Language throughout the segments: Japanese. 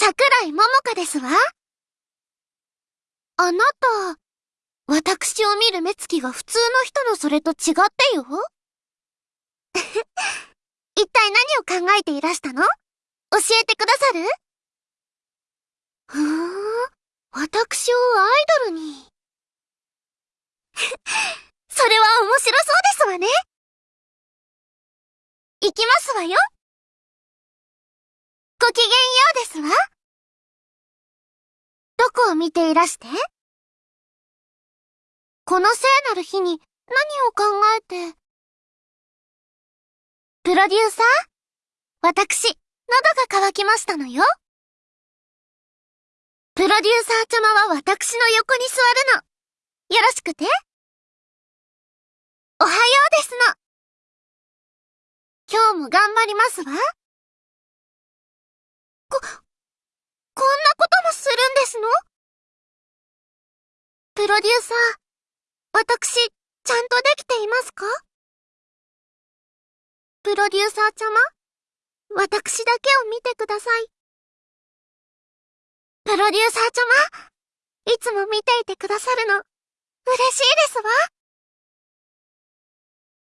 桜井桃香ですわ。あなた、私を見る目つきが普通の人のそれと違ってよ。一体何を考えていらしたの？教えてくださる？ふーん、私をアイドルに。それは面白そうですわね。行きますわよ。ごきげんようですわ。こを見ていらして？この聖なる日に何を考えて？プロデューサー？私、喉が渇きましたのよ。プロデューサーちゃまは私の横に座るの。よろしくて。おはようですの。今日も頑張りますわ。こ、こんなするんですの？プロデューサー、私、ちゃんとできていますか？プロデューサーちゃま私だけを見てください。プロデューサーちゃまいつも見ていてくださるの、嬉しいですわ。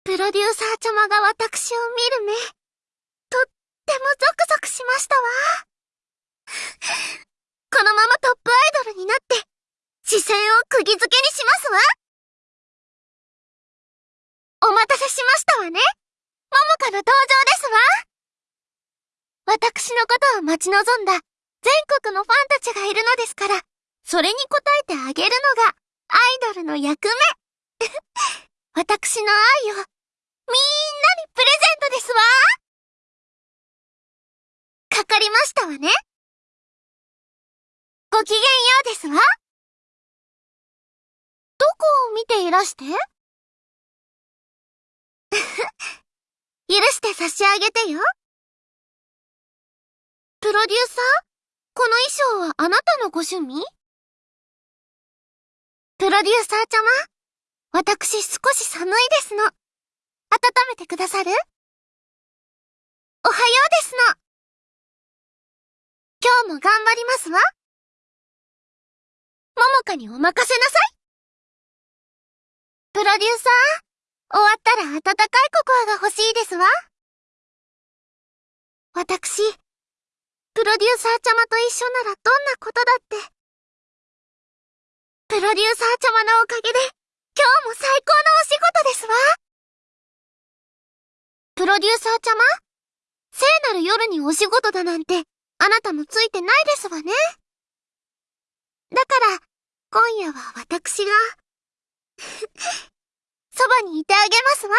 プロデューサーちゃまが私を見る目、とってもゾクゾクしましたわ。このままトップアイドルになって、視線を釘付けにしますわ。お待たせしましたわね。ももかの登場ですわ。私のことを待ち望んだ全国のファンたちがいるのですから、それに応えてあげるのがアイドルの役目。私の愛をみんなにプレゼントですわ。かかりましたわね。ごきげんようですわ。どこを見ていらして 許して差し上げてよ。プロデューサーこの衣装はあなたのご趣味？プロデューサーちゃま私少し寒いですの。温めてくださる？おはようですの。今日も頑張りますわ。ももかにお任せなさい。プロデューサー？終わったら温かいココアが欲しいですわ。私、プロデューサーちゃまと一緒ならどんなことだって。プロデューサーちゃまのおかげで、今日も最高のお仕事ですわ。プロデューサーちゃま？聖なる夜にお仕事だなんて、あなたもついてないですわね。だから、今夜は私が そばにいてあげますわ。